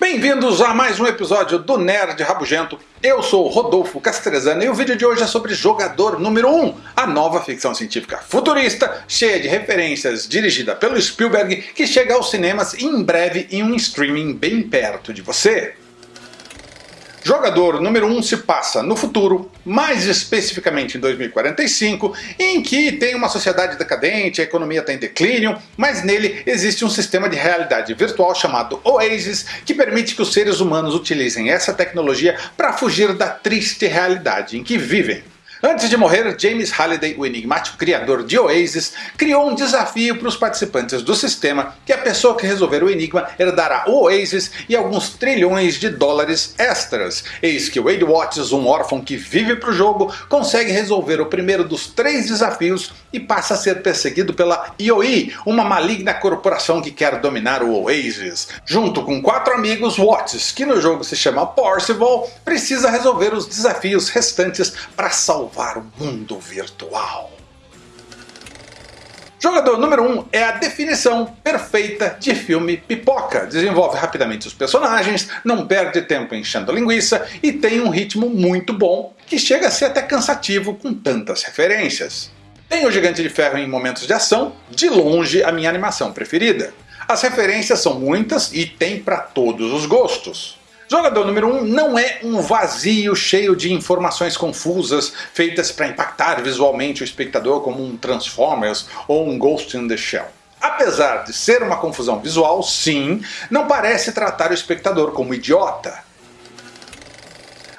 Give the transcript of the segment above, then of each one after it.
Bem-vindos a mais um episódio do Nerd Rabugento. Eu sou Rodolfo Castrezana e o vídeo de hoje é sobre Jogador Número 1, a nova ficção científica futurista, cheia de referências, dirigida pelo Spielberg, que chega aos cinemas em breve em um streaming bem perto de você. Jogador número 1 um se passa no futuro, mais especificamente em 2045, em que tem uma sociedade decadente, a economia está em declínio, mas nele existe um sistema de realidade virtual chamado Oasis, que permite que os seres humanos utilizem essa tecnologia para fugir da triste realidade em que vivem. Antes de morrer, James Halliday, o enigmático criador de Oasis, criou um desafio para os participantes do sistema que a pessoa que resolver o enigma herdará o Oasis e alguns trilhões de dólares extras. Eis que Wade Watts, um órfão que vive para o jogo, consegue resolver o primeiro dos três desafios e passa a ser perseguido pela IOI, uma maligna corporação que quer dominar o Oasis. Junto com quatro amigos, Watts, que no jogo se chama Parzival, precisa resolver os desafios restantes para salvar o mundo virtual. Jogador número 1 um é a definição perfeita de filme pipoca. Desenvolve rapidamente os personagens, não perde tempo enchendo linguiça e tem um ritmo muito bom, que chega a ser até cansativo com tantas referências. Tem o Gigante de Ferro em momentos de ação, de longe a minha animação preferida. As referências são muitas e tem para todos os gostos. Jogador número 1 um não é um vazio cheio de informações confusas feitas para impactar visualmente o espectador como um Transformers ou um Ghost in the Shell. Apesar de ser uma confusão visual, sim, não parece tratar o espectador como idiota.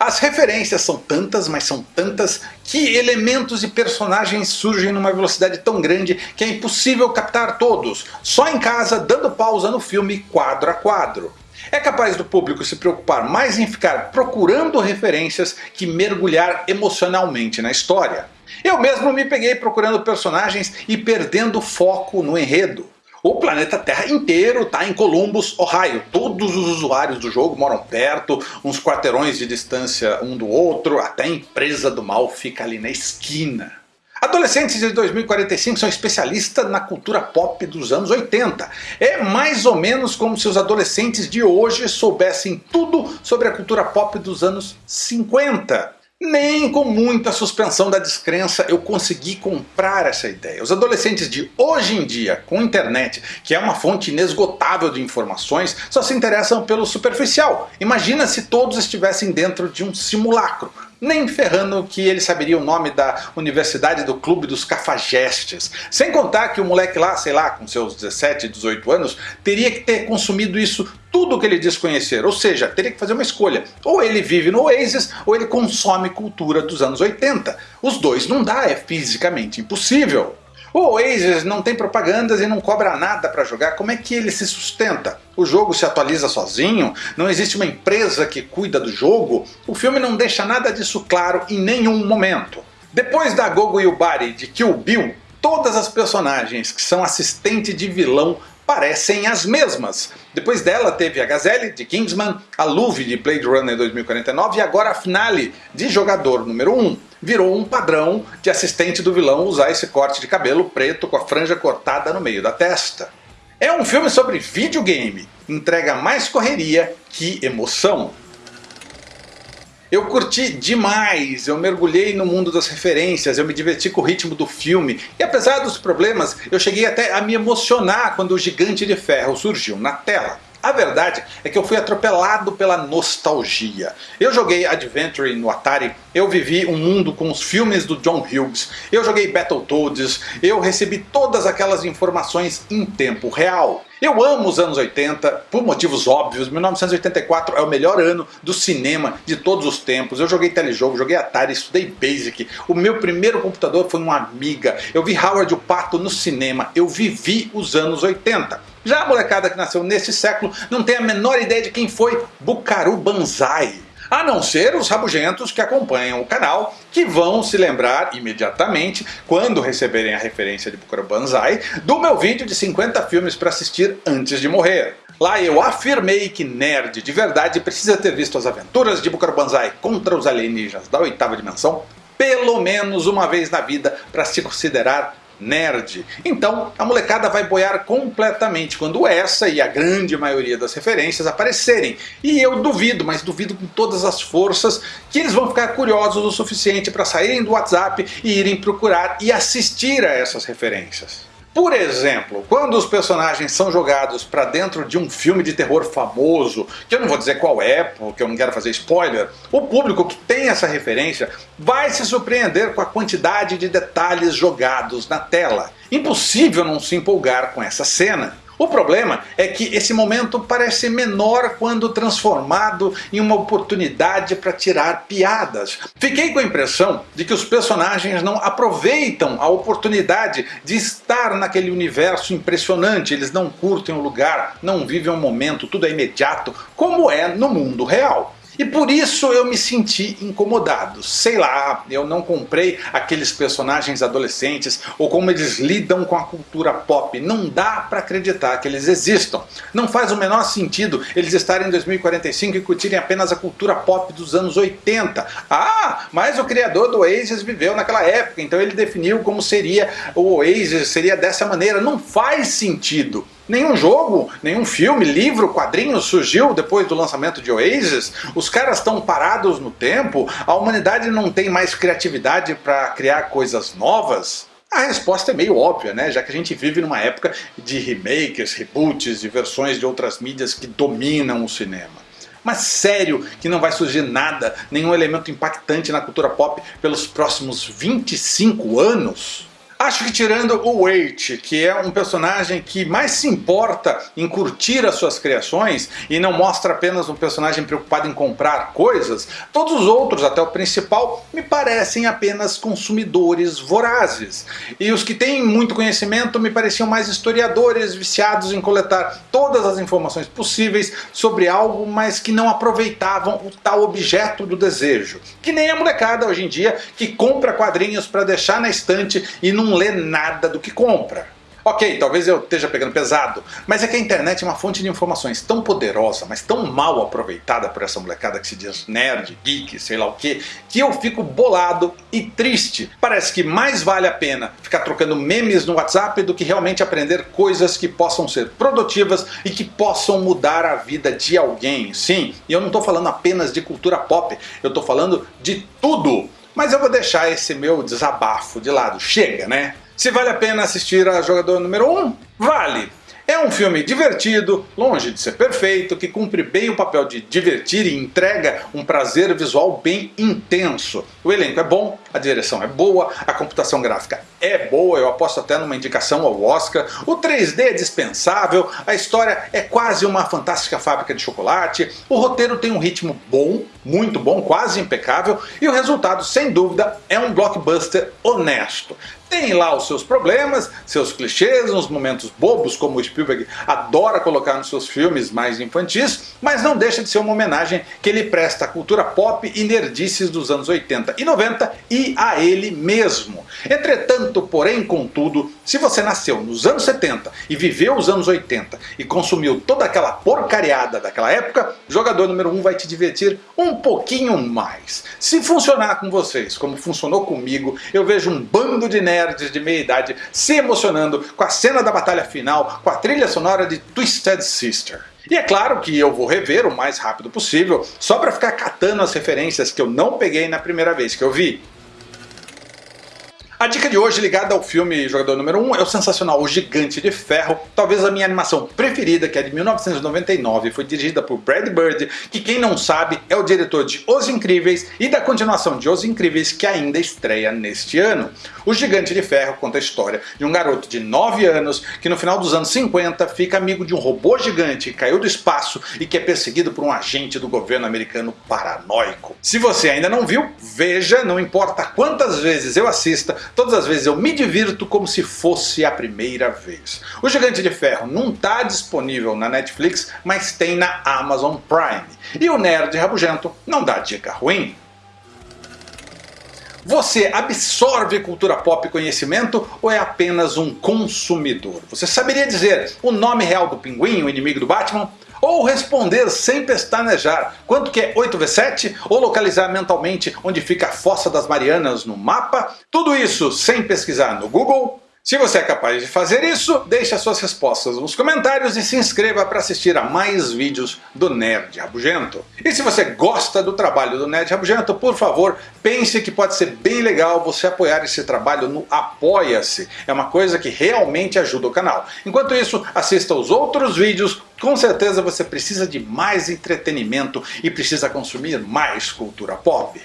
As referências são tantas, mas são tantas, que elementos e personagens surgem numa velocidade tão grande que é impossível captar todos, só em casa dando pausa no filme quadro a quadro. É capaz do público se preocupar mais em ficar procurando referências que mergulhar emocionalmente na história. Eu mesmo me peguei procurando personagens e perdendo foco no enredo. O planeta Terra inteiro está em Columbus, Ohio. Todos os usuários do jogo moram perto, uns quarteirões de distância um do outro, até a empresa do mal fica ali na esquina. Adolescentes de 2045 são especialistas na cultura pop dos anos 80. É mais ou menos como se os adolescentes de hoje soubessem tudo sobre a cultura pop dos anos 50. Nem com muita suspensão da descrença eu consegui comprar essa ideia. Os adolescentes de hoje em dia, com internet, que é uma fonte inesgotável de informações, só se interessam pelo superficial. Imagina se todos estivessem dentro de um simulacro, nem ferrando que ele saberia o nome da Universidade do Clube dos Cafajestes. Sem contar que o moleque lá, sei lá, com seus 17, 18 anos, teria que ter consumido isso tudo que ele diz conhecer, ou seja, teria que fazer uma escolha. Ou ele vive no Oasis, ou ele consome cultura dos anos 80. Os dois não dá, é fisicamente impossível. O Oasis não tem propagandas e não cobra nada para jogar, como é que ele se sustenta? O jogo se atualiza sozinho? Não existe uma empresa que cuida do jogo? O filme não deixa nada disso claro em nenhum momento. Depois da Gogo Yubari de Kill Bill, todas as personagens que são assistente de vilão parecem as mesmas. Depois dela teve a Gazelle de Kingsman, a Luve de Blade Runner 2049 e agora a Finale de Jogador número 1. Virou um padrão de assistente do vilão usar esse corte de cabelo preto com a franja cortada no meio da testa. É um filme sobre videogame, entrega mais correria que emoção. Eu curti demais, eu mergulhei no mundo das referências, eu me diverti com o ritmo do filme e apesar dos problemas, eu cheguei até a me emocionar quando o Gigante de Ferro surgiu na tela. A verdade é que eu fui atropelado pela nostalgia. Eu joguei Adventure no Atari, eu vivi um mundo com os filmes do John Hughes, eu joguei Battletoads, eu recebi todas aquelas informações em tempo real. Eu amo os anos 80, por motivos óbvios, 1984 é o melhor ano do cinema de todos os tempos. Eu joguei telejogo, joguei Atari, estudei Basic. O meu primeiro computador foi uma Amiga. Eu vi Howard o Pato no cinema. Eu vivi os anos 80. Já a molecada que nasceu nesse século não tem a menor ideia de quem foi Bukaru Banzai. A não ser os rabugentos que acompanham o canal, que vão se lembrar imediatamente, quando receberem a referência de Bukaru Banzai, do meu vídeo de 50 filmes para assistir antes de morrer. Lá eu afirmei que nerd de verdade precisa ter visto as aventuras de Bukaro Banzai contra os alienígenas da oitava dimensão pelo menos uma vez na vida para se considerar nerd. Então a molecada vai boiar completamente quando essa e a grande maioria das referências aparecerem. E eu duvido, mas duvido com todas as forças, que eles vão ficar curiosos o suficiente para saírem do WhatsApp e irem procurar e assistir a essas referências. Por exemplo, quando os personagens são jogados para dentro de um filme de terror famoso, que eu não vou dizer qual é, porque eu não quero fazer spoiler, o público que tem essa referência vai se surpreender com a quantidade de detalhes jogados na tela. Impossível não se empolgar com essa cena. O problema é que esse momento parece menor quando transformado em uma oportunidade para tirar piadas. Fiquei com a impressão de que os personagens não aproveitam a oportunidade de estar naquele universo impressionante, eles não curtem o lugar, não vivem o momento, tudo é imediato, como é no mundo real. E por isso eu me senti incomodado. Sei lá, eu não comprei aqueles personagens adolescentes ou como eles lidam com a cultura pop. Não dá para acreditar que eles existam. Não faz o menor sentido eles estarem em 2045 e curtirem apenas a cultura pop dos anos 80. Ah, mas o criador do Oasis viveu naquela época, então ele definiu como seria o Oasis, seria dessa maneira. Não faz sentido. Nenhum jogo, nenhum filme, livro, quadrinho surgiu depois do lançamento de Oasis. Os caras estão parados no tempo, a humanidade não tem mais criatividade para criar coisas novas. A resposta é meio óbvia, né? já que a gente vive numa época de remakes, reboots, de versões de outras mídias que dominam o cinema. Mas sério que não vai surgir nada, nenhum elemento impactante na cultura pop pelos próximos 25 anos? Acho que tirando o Wait, que é um personagem que mais se importa em curtir as suas criações e não mostra apenas um personagem preocupado em comprar coisas, todos os outros, até o principal, me parecem apenas consumidores vorazes. E os que têm muito conhecimento me pareciam mais historiadores viciados em coletar todas as informações possíveis sobre algo, mas que não aproveitavam o tal objeto do desejo. Que nem a molecada hoje em dia que compra quadrinhos para deixar na estante e não não lê nada do que compra. Ok, talvez eu esteja pegando pesado, mas é que a internet é uma fonte de informações tão poderosa, mas tão mal aproveitada por essa molecada que se diz nerd, geek, sei lá o que, que eu fico bolado e triste. Parece que mais vale a pena ficar trocando memes no WhatsApp do que realmente aprender coisas que possam ser produtivas e que possam mudar a vida de alguém. Sim, e eu não estou falando apenas de cultura pop, eu estou falando de tudo. Mas eu vou deixar esse meu desabafo de lado. Chega, né? Se vale a pena assistir a Jogador número 1? Vale! É um filme divertido, longe de ser perfeito, que cumpre bem o papel de divertir e entrega um prazer visual bem intenso. O elenco é bom, a direção é boa, a computação gráfica é boa, eu aposto até numa indicação ao Oscar, o 3D é dispensável, a história é quase uma fantástica fábrica de chocolate, o roteiro tem um ritmo bom, muito bom, quase impecável, e o resultado, sem dúvida, é um blockbuster honesto. Tem lá os seus problemas, seus clichês, uns momentos bobos como o Spielberg adora colocar nos seus filmes mais infantis, mas não deixa de ser uma homenagem que ele presta à cultura pop e nerdices dos anos 80 e 90 e a ele mesmo. Entretanto, porém, contudo, se você nasceu nos anos 70 e viveu os anos 80 e consumiu toda aquela porcariada daquela época, jogador número 1 um vai te divertir um pouquinho mais. Se funcionar com vocês como funcionou comigo, eu vejo um bando de nerds de meia idade se emocionando com a cena da batalha final, com a trilha sonora de Twisted Sister. E é claro que eu vou rever o mais rápido possível, só para ficar catando as referências que eu não peguei na primeira vez que eu vi. A dica de hoje ligada ao filme Jogador Número 1 é o sensacional O Gigante de Ferro, talvez a minha animação preferida, que é de 1999, foi dirigida por Brad Bird, que quem não sabe é o diretor de Os Incríveis e da continuação de Os Incríveis que ainda estreia neste ano. O Gigante de Ferro conta a história de um garoto de 9 anos que no final dos anos 50 fica amigo de um robô gigante que caiu do espaço e que é perseguido por um agente do governo americano paranoico. Se você ainda não viu, veja, não importa quantas vezes eu assista, todas as vezes eu me divirto como se fosse a primeira vez. O Gigante de Ferro não está disponível na Netflix, mas tem na Amazon Prime. E o Nerd Rabugento não dá dica ruim. Você absorve cultura pop e conhecimento ou é apenas um consumidor? Você saberia dizer o nome real do pinguim, o inimigo do Batman? Ou responder sem pestanejar quanto que é 8V7? Ou localizar mentalmente onde fica a Fossa das Marianas no mapa? Tudo isso sem pesquisar no Google? Se você é capaz de fazer isso, deixe as suas respostas nos comentários e se inscreva para assistir a mais vídeos do Nerd Rabugento. E se você gosta do trabalho do Nerd Rabugento, por favor, pense que pode ser bem legal você apoiar esse trabalho no Apoia-se. É uma coisa que realmente ajuda o canal. Enquanto isso, assista os outros vídeos, com certeza você precisa de mais entretenimento e precisa consumir mais cultura pop.